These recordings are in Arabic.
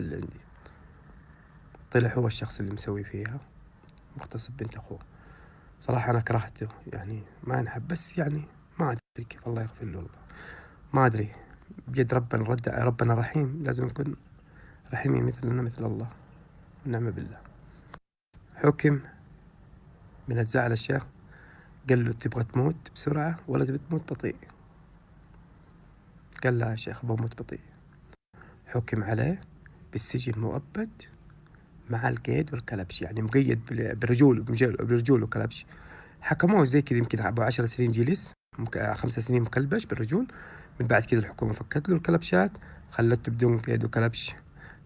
اللي عندي طلع هو الشخص اللي مسوي فيها مغتصب بنت أخوه. صراحة أنا كرهته يعني ما ينحب بس يعني ما أدري كيف الله يغفر له والله ما أدري بجد ربنا رد ربنا رحيم. لازم نكون رحيمين مثلنا مثل الله ونعم بالله. حكم من الزعل الشيخ قال له تبغى تموت بسرعة ولا تبغى تموت بطيء؟ قال لا يا شيخ بموت بطيء. حكم عليه. بالسجن مؤبد مع القيد والكلبش. يعني مقيد بالرجول بالرجول وكلبش. حكموه زي كذا يمكن ابو عشر سنين جلس خمسة سنين مكلبش بالرجول من بعد كذا الحكومة فكت له الكلبشات خلته بدون قيد وكلبش.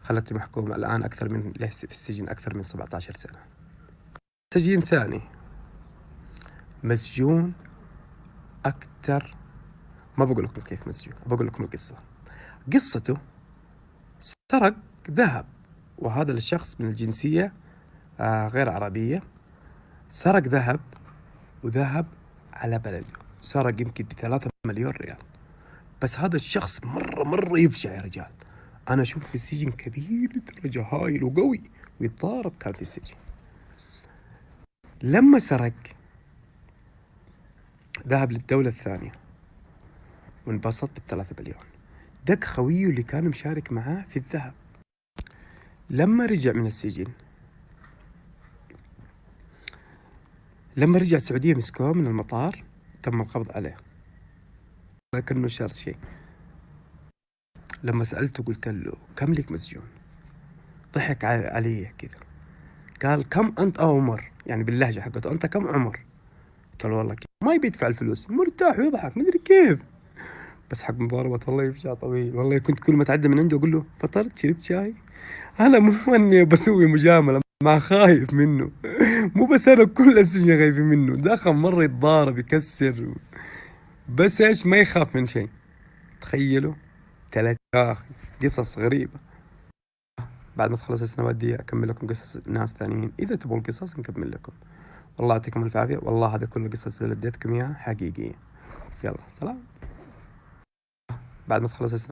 خلته محكوم. الآن أكثر من في السجن أكثر من 17 سنة. سجين ثاني. مسجون أكثر. ما بقول لكم كيف مسجون بقول لكم القصة. قصته سرق ذهب. وهذا الشخص من الجنسية آه غير عربية. سرق ذهب وذهب على بلده. سرق يمكن بثلاثة مليون ريال. بس هذا الشخص مرة مرة يفجع يا رجال. أنا أشوف في السجن كبير لدرجة هايل وقوي ويتضارب كان في السجن. لما سرق ذهب للدولة الثانية وانبسط بالثلاثة مليون. دق خويه اللي كان مشارك معاه في الذهب. لما رجع من السجن. لما رجع السعودية مسكوه من المطار تم القبض عليه. لكنه شرط شيء. لما سألته قلت له كم لك مسجون؟ ضحك علي كذا. قال كم أنت عمر؟ يعني باللهجة حقته أنت كم عمر؟ قلت له والله كيف ما يبي يدفع الفلوس. مرتاح ويضحك مدري كيف. بس حق مضاربة والله يفجع طويل. والله كنت كل ما تعدى من عنده أقول له فطرت؟ شربت شاي؟ أنا مو أني بسوي مجاملة مع خايف منه. مو بس أنا كل السجن خايفين منه. دخل مرة يتضارب يكسر. بس إيش؟ ما يخاف من شيء. تخيلوا؟ ثلاث قصص غريبة. بعد ما تخلص السنوات دي أكمل لكم قصص ناس ثانيين. إذا تبغوا القصص نكمل لكم. والله يعطيكم الف عافية. والله هذا كل القصص اللي اديتكم إياها حقيقية. يلا سلام. بعد ما تخلص